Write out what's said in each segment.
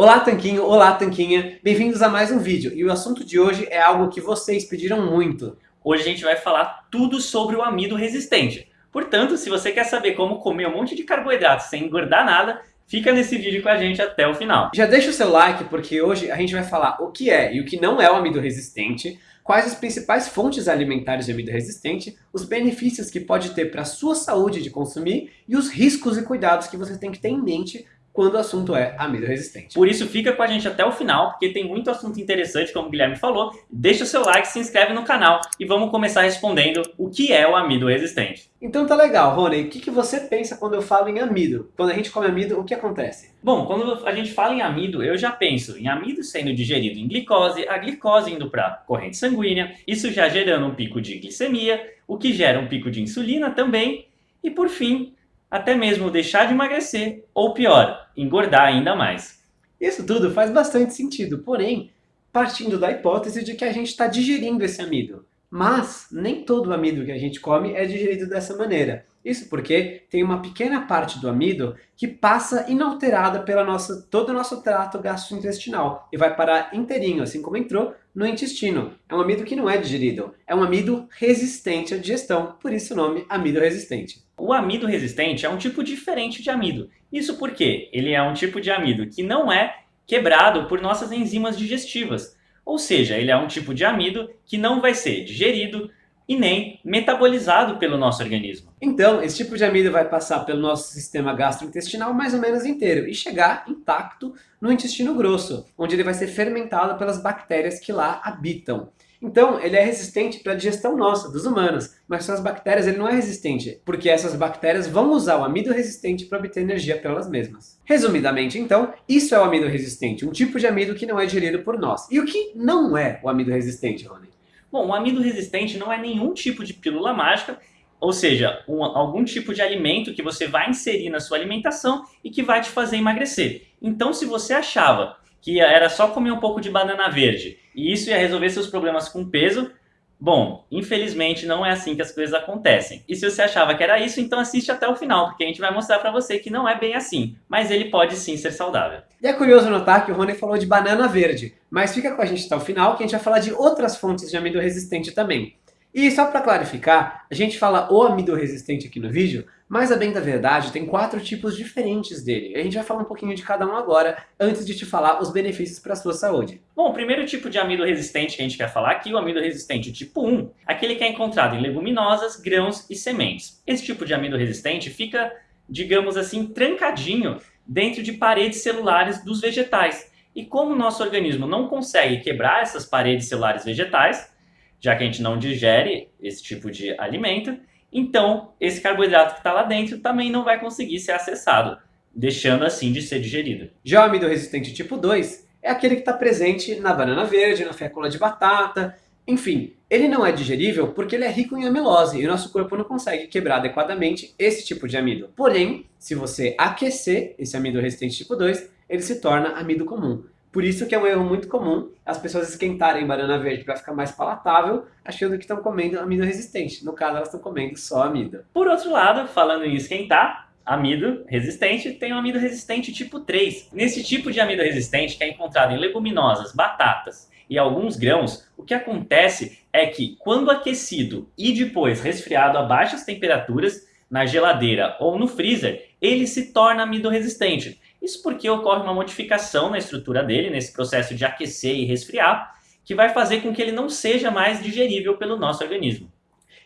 Olá Tanquinho, olá Tanquinha, bem-vindos a mais um vídeo e o assunto de hoje é algo que vocês pediram muito. Hoje a gente vai falar tudo sobre o amido resistente. Portanto, se você quer saber como comer um monte de carboidrato sem engordar nada, fica nesse vídeo com a gente até o final. Já deixa o seu like porque hoje a gente vai falar o que é e o que não é o amido resistente, quais as principais fontes alimentares de amido resistente, os benefícios que pode ter para a sua saúde de consumir e os riscos e cuidados que você tem que ter em mente quando o assunto é amido resistente. Por isso fica com a gente até o final, porque tem muito assunto interessante, como o Guilherme falou. Deixa o seu like, se inscreve no canal e vamos começar respondendo o que é o amido resistente. Então tá legal, Rony. O que, que você pensa quando eu falo em amido? Quando a gente come amido, o que acontece? Bom, quando a gente fala em amido, eu já penso em amido sendo digerido em glicose, a glicose indo para a corrente sanguínea, isso já gerando um pico de glicemia, o que gera um pico de insulina também, e por fim, até mesmo deixar de emagrecer, ou pior, engordar ainda mais. Isso tudo faz bastante sentido, porém, partindo da hipótese de que a gente está digerindo esse amido. Mas nem todo o amido que a gente come é digerido dessa maneira. Isso porque tem uma pequena parte do amido que passa inalterada pela nossa, todo o nosso trato gastrointestinal e vai parar inteirinho, assim como entrou, no intestino. É um amido que não é digerido, é um amido resistente à digestão, por isso o nome amido resistente. O amido resistente é um tipo diferente de amido. Isso porque ele é um tipo de amido que não é quebrado por nossas enzimas digestivas. Ou seja, ele é um tipo de amido que não vai ser digerido e nem metabolizado pelo nosso organismo. Então, esse tipo de amido vai passar pelo nosso sistema gastrointestinal mais ou menos inteiro e chegar intacto no intestino grosso, onde ele vai ser fermentado pelas bactérias que lá habitam. Então, ele é resistente para a digestão nossa, dos humanos, mas para as bactérias ele não é resistente, porque essas bactérias vão usar o amido resistente para obter energia pelas mesmas. Resumidamente, então, isso é o amido resistente, um tipo de amido que não é digerido por nós. E o que não é o amido resistente, Rony? Bom, o amido resistente não é nenhum tipo de pílula mágica, ou seja, um, algum tipo de alimento que você vai inserir na sua alimentação e que vai te fazer emagrecer. Então, se você achava que era só comer um pouco de banana verde e isso ia resolver seus problemas com peso, bom, infelizmente não é assim que as coisas acontecem. E se você achava que era isso, então assiste até o final, porque a gente vai mostrar para você que não é bem assim, mas ele pode sim ser saudável. E é curioso notar que o Rony falou de banana verde, mas fica com a gente até o final que a gente vai falar de outras fontes de amido resistente também. E só para clarificar, a gente fala o amido resistente aqui no vídeo, mas a bem da verdade tem quatro tipos diferentes dele. A gente vai falar um pouquinho de cada um agora, antes de te falar os benefícios para a sua saúde. Bom, o primeiro tipo de amido resistente que a gente quer falar aqui, o amido resistente tipo 1, aquele que é encontrado em leguminosas, grãos e sementes. Esse tipo de amido resistente fica, digamos assim, trancadinho dentro de paredes celulares dos vegetais. E como o nosso organismo não consegue quebrar essas paredes celulares vegetais, já que a gente não digere esse tipo de alimento, então esse carboidrato que está lá dentro também não vai conseguir ser acessado, deixando assim de ser digerido. Já o amido resistente tipo 2 é aquele que está presente na banana verde, na fécula de batata, enfim, ele não é digerível porque ele é rico em amilose e o nosso corpo não consegue quebrar adequadamente esse tipo de amido. Porém, se você aquecer esse amido resistente tipo 2, ele se torna amido comum. Por isso que é um erro muito comum as pessoas esquentarem banana verde para ficar mais palatável, achando que estão comendo amido resistente. No caso, elas estão comendo só amido. Por outro lado, falando em esquentar, amido resistente, tem o amido resistente tipo 3. Nesse tipo de amido resistente, que é encontrado em leguminosas, batatas e alguns grãos, o que acontece é que quando aquecido e depois resfriado a baixas temperaturas, na geladeira ou no freezer, ele se torna amido resistente. Isso porque ocorre uma modificação na estrutura dele, nesse processo de aquecer e resfriar, que vai fazer com que ele não seja mais digerível pelo nosso organismo.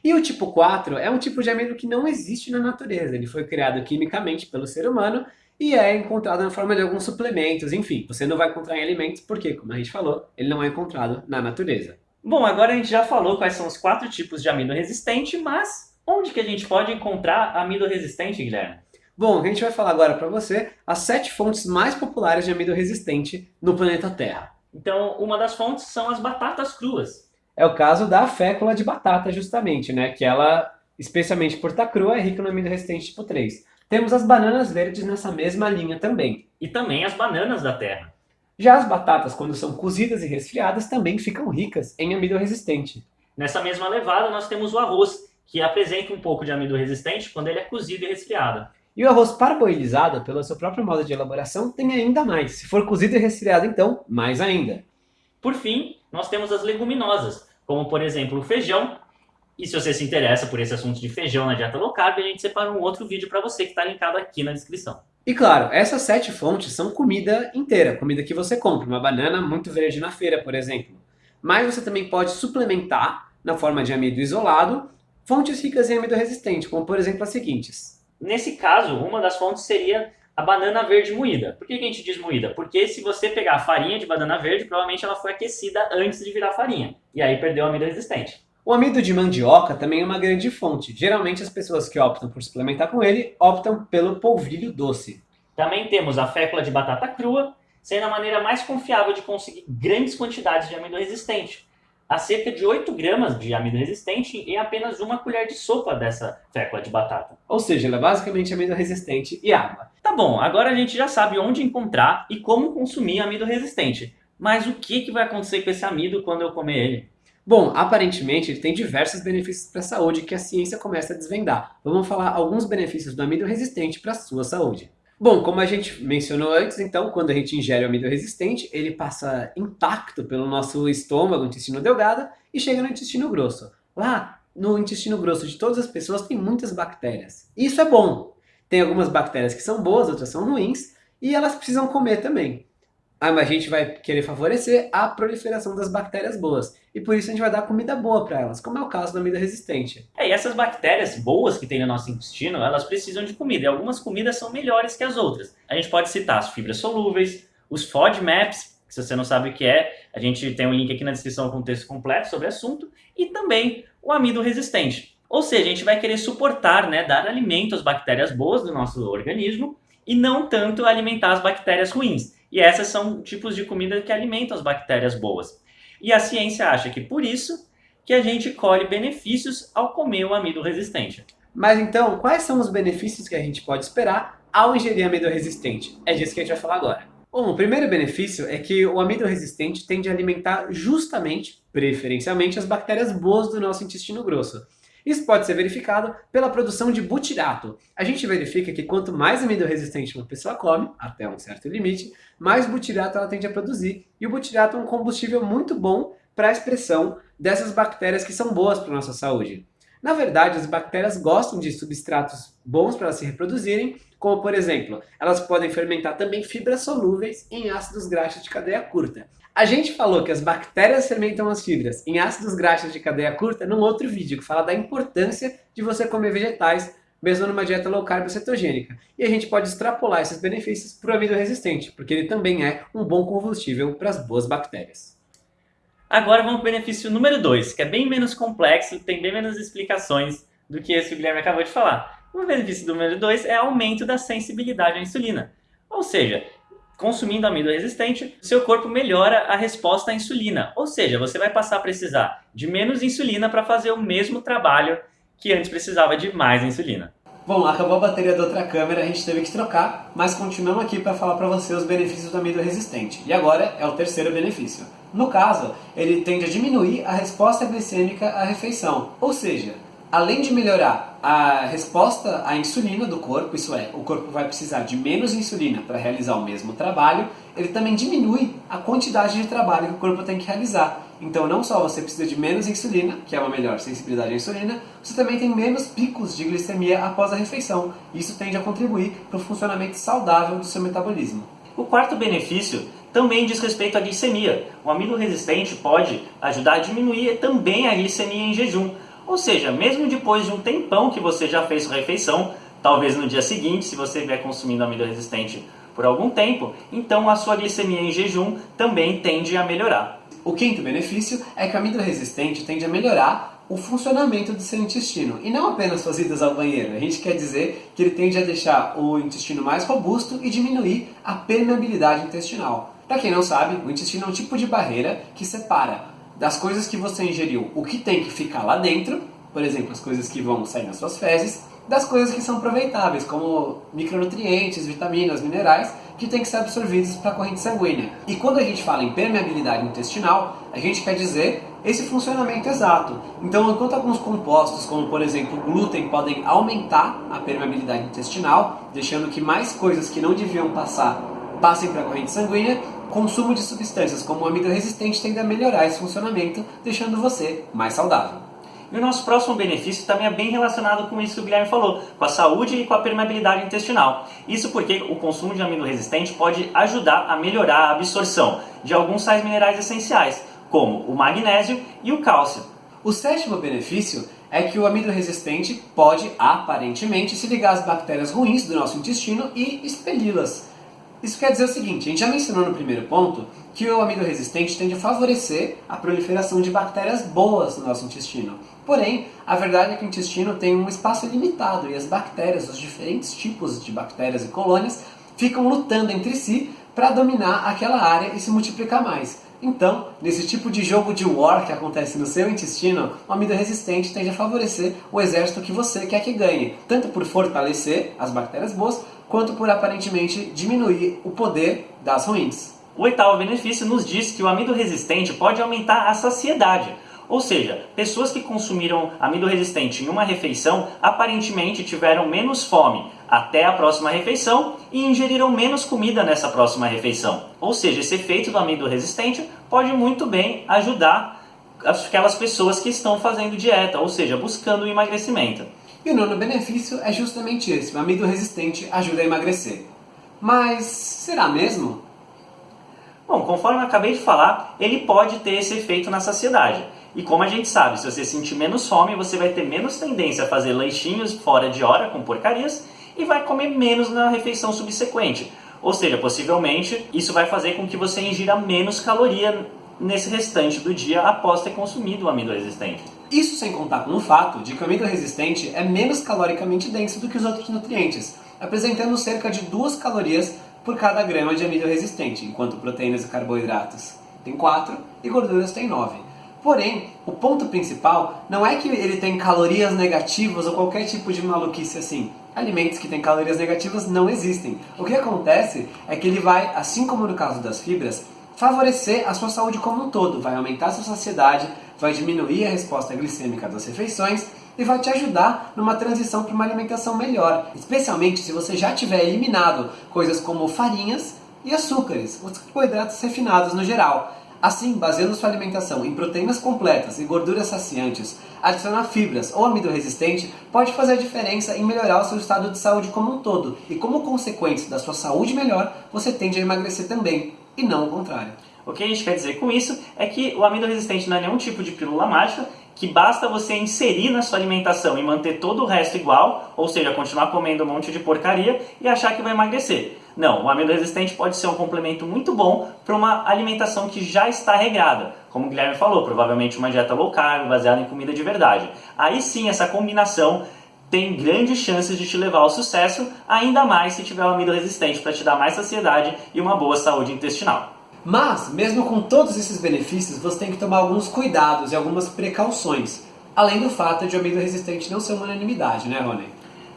E o tipo 4 é um tipo de amido que não existe na natureza. Ele foi criado quimicamente pelo ser humano e é encontrado na forma de alguns suplementos. Enfim, você não vai encontrar em alimentos porque, como a gente falou, ele não é encontrado na natureza. Bom, agora a gente já falou quais são os quatro tipos de amido resistente, mas onde que a gente pode encontrar amido resistente, Guilherme? Bom, a gente vai falar agora para você as sete fontes mais populares de amido resistente no planeta Terra. Então, uma das fontes são as batatas cruas. É o caso da fécula de batata, justamente, né? Que ela, especialmente por estar crua, é rica no amido resistente tipo 3. Temos as bananas verdes nessa mesma linha também. E também as bananas da terra. Já as batatas, quando são cozidas e resfriadas, também ficam ricas em amido resistente. Nessa mesma levada, nós temos o arroz, que apresenta um pouco de amido resistente quando ele é cozido e resfriado. E o arroz parboilizado, pelo seu próprio modo de elaboração, tem ainda mais. Se for cozido e resfriado, então, mais ainda. Por fim, nós temos as leguminosas, como por exemplo o feijão. E se você se interessa por esse assunto de feijão na dieta low carb, a gente separa um outro vídeo para você que está linkado aqui na descrição. E claro, essas sete fontes são comida inteira, comida que você compra, uma banana muito verde na feira, por exemplo. Mas você também pode suplementar, na forma de amido isolado, fontes ricas em amido resistente, como por exemplo as seguintes. Nesse caso, uma das fontes seria a banana verde moída. Por que a gente diz moída? Porque se você pegar a farinha de banana verde, provavelmente ela foi aquecida antes de virar farinha. E aí perdeu o amido resistente. O amido de mandioca também é uma grande fonte. Geralmente as pessoas que optam por suplementar com ele optam pelo polvilho doce. Também temos a fécula de batata crua, sendo a maneira mais confiável de conseguir grandes quantidades de amido resistente a cerca de 8 gramas de amido resistente em apenas uma colher de sopa dessa fécula de batata. Ou seja, ela é basicamente amido resistente e água. Tá bom, agora a gente já sabe onde encontrar e como consumir amido resistente. Mas o que, que vai acontecer com esse amido quando eu comer ele? Bom, aparentemente ele tem diversos benefícios para a saúde que a ciência começa a desvendar. Vamos falar alguns benefícios do amido resistente para a sua saúde. Bom, como a gente mencionou antes, então, quando a gente ingere o amido resistente, ele passa intacto pelo nosso estômago, intestino delgado, e chega no intestino grosso. Lá, no intestino grosso de todas as pessoas, tem muitas bactérias. Isso é bom. Tem algumas bactérias que são boas, outras são ruins, e elas precisam comer também a gente vai querer favorecer a proliferação das bactérias boas. E por isso a gente vai dar comida boa para elas, como é o caso da comida resistente. É, e essas bactérias boas que tem no nosso intestino, elas precisam de comida. E algumas comidas são melhores que as outras. A gente pode citar as fibras solúveis, os FODMAPs, que se você não sabe o que é, a gente tem um link aqui na descrição com o texto completo sobre o assunto, e também o amido resistente. Ou seja, a gente vai querer suportar, né, dar alimento às bactérias boas do nosso organismo e não tanto alimentar as bactérias ruins. E essas são tipos de comida que alimentam as bactérias boas. E a ciência acha que por isso que a gente colhe benefícios ao comer o amido resistente. Mas então, quais são os benefícios que a gente pode esperar ao ingerir amido resistente? É disso que a gente vai falar agora. Bom, o primeiro benefício é que o amido resistente tende a alimentar justamente, preferencialmente, as bactérias boas do nosso intestino grosso. Isso pode ser verificado pela produção de butirato. A gente verifica que quanto mais amido resistente uma pessoa come, até um certo limite, mais butirato ela tende a produzir. E o butirato é um combustível muito bom para a expressão dessas bactérias que são boas para a nossa saúde. Na verdade, as bactérias gostam de substratos bons para elas se reproduzirem, como por exemplo, elas podem fermentar também fibras solúveis em ácidos graxos de cadeia curta. A gente falou que as bactérias fermentam as fibras em ácidos graxos de cadeia curta num outro vídeo que fala da importância de você comer vegetais mesmo numa dieta low carb cetogênica. E a gente pode extrapolar esses benefícios para o amido resistente, porque ele também é um bom combustível para as boas bactérias. Agora vamos para o benefício número 2, que é bem menos complexo, tem bem menos explicações do que esse que o Guilherme acabou de falar. O benefício número 2 é aumento da sensibilidade à insulina. Ou seja, consumindo amido resistente, seu corpo melhora a resposta à insulina. Ou seja, você vai passar a precisar de menos insulina para fazer o mesmo trabalho que antes precisava de mais insulina. Bom, acabou a bateria da outra câmera, a gente teve que trocar, mas continuamos aqui para falar para você os benefícios do amido resistente. E agora é o terceiro benefício. No caso, ele tende a diminuir a resposta glicêmica à refeição, ou seja, além de melhorar a resposta à insulina do corpo, isso é, o corpo vai precisar de menos insulina para realizar o mesmo trabalho, ele também diminui a quantidade de trabalho que o corpo tem que realizar. Então não só você precisa de menos insulina, que é uma melhor sensibilidade à insulina, você também tem menos picos de glicemia após a refeição. Isso tende a contribuir para o funcionamento saudável do seu metabolismo. O quarto benefício também diz respeito à glicemia. O amido resistente pode ajudar a diminuir também a glicemia em jejum, ou seja, mesmo depois de um tempão que você já fez sua refeição, talvez no dia seguinte, se você estiver consumindo amido resistente por algum tempo, então a sua glicemia em jejum também tende a melhorar. O quinto benefício é que o amido resistente tende a melhorar o funcionamento do seu intestino e não apenas suas idas ao banheiro. A gente quer dizer que ele tende a deixar o intestino mais robusto e diminuir a permeabilidade intestinal. Para quem não sabe, o intestino é um tipo de barreira que separa das coisas que você ingeriu, o que tem que ficar lá dentro, por exemplo, as coisas que vão sair nas suas fezes, das coisas que são aproveitáveis, como micronutrientes, vitaminas, minerais, que têm que ser absorvidos para a corrente sanguínea. E quando a gente fala em permeabilidade intestinal, a gente quer dizer esse funcionamento exato. Então, enquanto alguns compostos, como por exemplo o glúten, podem aumentar a permeabilidade intestinal, deixando que mais coisas que não deviam passar passem para a corrente sanguínea, consumo de substâncias como o amido resistente tende a melhorar esse funcionamento, deixando você mais saudável. E o nosso próximo benefício também é bem relacionado com isso que o Guilherme falou, com a saúde e com a permeabilidade intestinal. Isso porque o consumo de amido resistente pode ajudar a melhorar a absorção de alguns sais minerais essenciais, como o magnésio e o cálcio. O sétimo benefício é que o amido resistente pode, aparentemente, se ligar às bactérias ruins do nosso intestino e expeli-las. Isso quer dizer o seguinte, a gente já mencionou no primeiro ponto que o amido resistente tende a favorecer a proliferação de bactérias boas no nosso intestino. Porém, a verdade é que o intestino tem um espaço limitado e as bactérias, os diferentes tipos de bactérias e colônias, ficam lutando entre si para dominar aquela área e se multiplicar mais. Então, nesse tipo de jogo de war que acontece no seu intestino, o amido resistente tende a favorecer o exército que você quer que ganhe, tanto por fortalecer as bactérias boas, quanto por aparentemente diminuir o poder das ruins. O oitavo benefício nos diz que o amido resistente pode aumentar a saciedade. Ou seja, pessoas que consumiram amido resistente em uma refeição aparentemente tiveram menos fome até a próxima refeição e ingeriram menos comida nessa próxima refeição. Ou seja, esse efeito do amido resistente pode muito bem ajudar aquelas pessoas que estão fazendo dieta, ou seja, buscando o emagrecimento. E o nono benefício é justamente esse: o amido resistente ajuda a emagrecer. Mas será mesmo? Bom, conforme eu acabei de falar, ele pode ter esse efeito na saciedade. E como a gente sabe, se você sentir menos fome, você vai ter menos tendência a fazer lanchinhos fora de hora com porcarias e vai comer menos na refeição subsequente. Ou seja, possivelmente isso vai fazer com que você ingira menos caloria nesse restante do dia após ter consumido o amido resistente. Isso sem contar com o fato de que o amido resistente é menos caloricamente denso do que os outros nutrientes, apresentando cerca de 2 calorias por cada grama de amido resistente, enquanto proteínas e carboidratos tem 4 e gorduras tem 9. Porém, o ponto principal não é que ele tem calorias negativas ou qualquer tipo de maluquice assim. Alimentos que têm calorias negativas não existem. O que acontece é que ele vai, assim como no caso das fibras, favorecer a sua saúde como um todo, vai aumentar a sua saciedade, vai diminuir a resposta glicêmica das refeições e vai te ajudar numa transição para uma alimentação melhor, especialmente se você já tiver eliminado coisas como farinhas e açúcares, os carboidratos refinados no geral. Assim, baseando sua alimentação em proteínas completas e gorduras saciantes, adicionar fibras ou amido resistente pode fazer a diferença em melhorar o seu estado de saúde como um todo. E como consequência da sua saúde melhor, você tende a emagrecer também, e não o contrário. O que a gente quer dizer com isso é que o amido resistente não é nenhum tipo de pílula mágica, que basta você inserir na sua alimentação e manter todo o resto igual, ou seja, continuar comendo um monte de porcaria e achar que vai emagrecer. Não, o amido resistente pode ser um complemento muito bom para uma alimentação que já está regrada. Como o Guilherme falou, provavelmente uma dieta low carb, baseada em comida de verdade. Aí sim, essa combinação tem grandes chances de te levar ao sucesso, ainda mais se tiver o amido resistente para te dar mais saciedade e uma boa saúde intestinal. Mas, mesmo com todos esses benefícios, você tem que tomar alguns cuidados e algumas precauções. Além do fato de o amido resistente não ser uma unanimidade, né, Rony?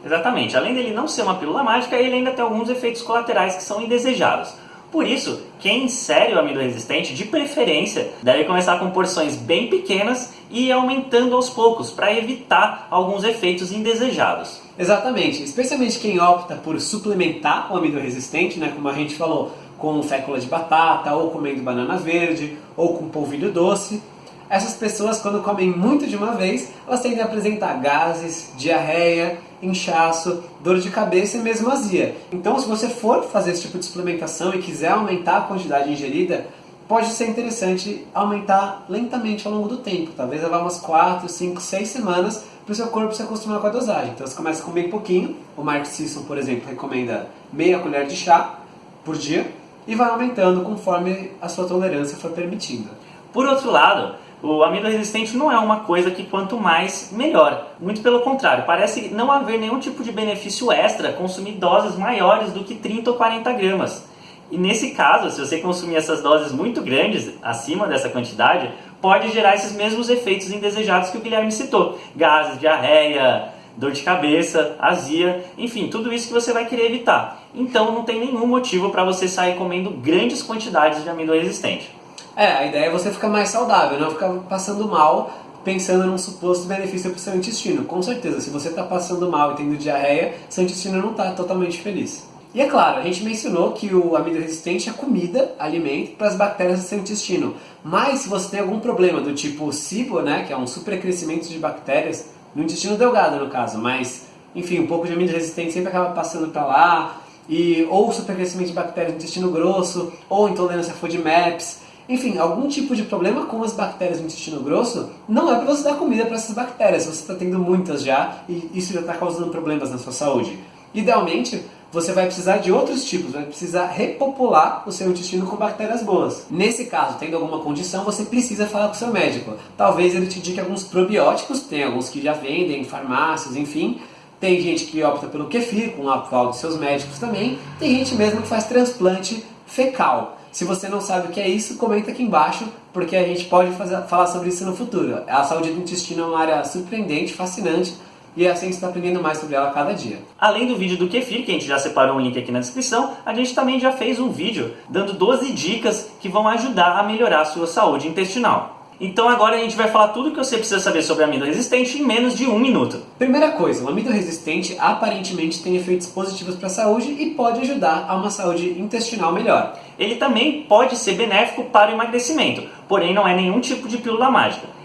Exatamente. Além dele não ser uma pílula mágica, ele ainda tem alguns efeitos colaterais que são indesejados. Por isso, quem insere o amido resistente, de preferência, deve começar com porções bem pequenas e ir aumentando aos poucos, para evitar alguns efeitos indesejados. Exatamente, especialmente quem opta por suplementar o amido resistente, né, como a gente falou, com fécula de batata, ou comendo banana verde, ou com polvilho doce. Essas pessoas, quando comem muito de uma vez, elas tendem a apresentar gases, diarreia, inchaço, dor de cabeça e mesmo azia. Então, se você for fazer esse tipo de suplementação e quiser aumentar a quantidade ingerida, pode ser interessante aumentar lentamente ao longo do tempo. Talvez levar umas 4, 5, 6 semanas para o seu corpo se acostumar com a dosagem. Então, você começa com bem pouquinho. O Mark Sisson, por exemplo, recomenda meia colher de chá por dia e vai aumentando conforme a sua tolerância for permitindo. Por outro lado, o amido resistente não é uma coisa que quanto mais, melhor. Muito pelo contrário, parece não haver nenhum tipo de benefício extra consumir doses maiores do que 30 ou 40 gramas. E nesse caso, se você consumir essas doses muito grandes, acima dessa quantidade, pode gerar esses mesmos efeitos indesejados que o Guilherme citou. Gases, diarreia, dor de cabeça, azia, enfim, tudo isso que você vai querer evitar. Então não tem nenhum motivo para você sair comendo grandes quantidades de amido resistente. É, a ideia é você ficar mais saudável, não ficar passando mal pensando num suposto benefício para o seu intestino. Com certeza, se você está passando mal e tendo diarreia, seu intestino não está totalmente feliz. E é claro, a gente mencionou que o amido resistente é comida, alimento para as bactérias do seu intestino. Mas se você tem algum problema do tipo SIBO, né, que é um supercrescimento de bactérias, no intestino delgado no caso, mas enfim, um pouco de amido resistente sempre acaba passando para lá, e, ou supercrescimento de bactérias no intestino grosso, ou intolerância a FODMAPs, enfim, algum tipo de problema com as bactérias no intestino grosso, não é para você dar comida para essas bactérias, você está tendo muitas já e isso já está causando problemas na sua saúde. Idealmente, você vai precisar de outros tipos, vai precisar repopular o seu intestino com bactérias boas. Nesse caso, tendo alguma condição, você precisa falar com seu médico. Talvez ele te diga alguns probióticos, tem alguns que já vendem em farmácias, enfim. Tem gente que opta pelo kefir, com o aval dos seus médicos também. Tem gente mesmo que faz transplante fecal. Se você não sabe o que é isso, comenta aqui embaixo, porque a gente pode fazer, falar sobre isso no futuro. A saúde do intestino é uma área surpreendente, fascinante, e assim está aprendendo mais sobre ela a cada dia. Além do vídeo do kefir, que a gente já separou um link aqui na descrição, a gente também já fez um vídeo dando 12 dicas que vão ajudar a melhorar a sua saúde intestinal. Então agora a gente vai falar tudo o que você precisa saber sobre amido resistente em menos de um minuto. Primeira coisa, o amido resistente aparentemente tem efeitos positivos para a saúde e pode ajudar a uma saúde intestinal melhor. Ele também pode ser benéfico para o emagrecimento, porém não é nenhum tipo de pílula mágica.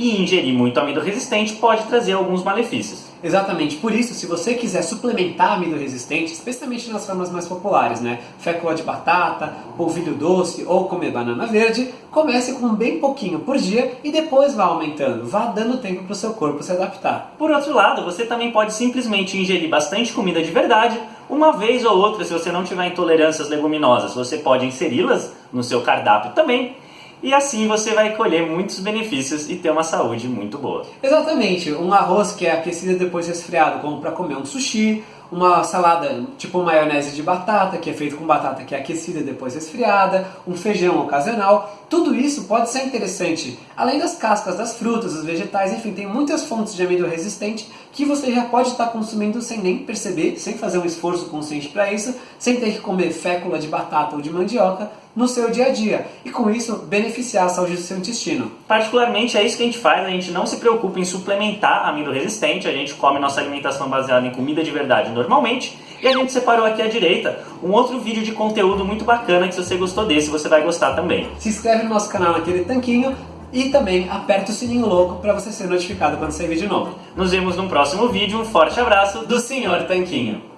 E ingerir muito amido resistente pode trazer alguns malefícios. Exatamente, por isso, se você quiser suplementar amido resistente, especialmente nas formas mais populares, né? Fécula de batata, polvilho doce ou comer banana verde, comece com bem pouquinho por dia e depois vá aumentando, vá dando tempo para o seu corpo se adaptar. Por outro lado, você também pode simplesmente ingerir bastante comida de verdade, uma vez ou outra, se você não tiver intolerâncias leguminosas, você pode inseri-las no seu cardápio também e assim você vai colher muitos benefícios e ter uma saúde muito boa. Exatamente, um arroz que é aquecido depois resfriado, como para comer um sushi, uma salada tipo maionese de batata, que é feito com batata que é aquecida depois resfriada, um feijão ocasional, tudo isso pode ser interessante. Além das cascas das frutas, dos vegetais, enfim, tem muitas fontes de amido resistente que você já pode estar consumindo sem nem perceber, sem fazer um esforço consciente para isso, sem ter que comer fécula de batata ou de mandioca no seu dia a dia e com isso beneficiar a saúde do seu intestino. Particularmente é isso que a gente faz, a gente não se preocupa em suplementar amido resistente, a gente come nossa alimentação baseada em comida de verdade normalmente e a gente separou aqui à direita um outro vídeo de conteúdo muito bacana que se você gostou desse você vai gostar também. Se inscreve no nosso canal naquele tanquinho e também aperta o sininho louco para você ser notificado quando sair vídeo novo. Nos vemos no próximo vídeo, um forte abraço do Senhor Tanquinho.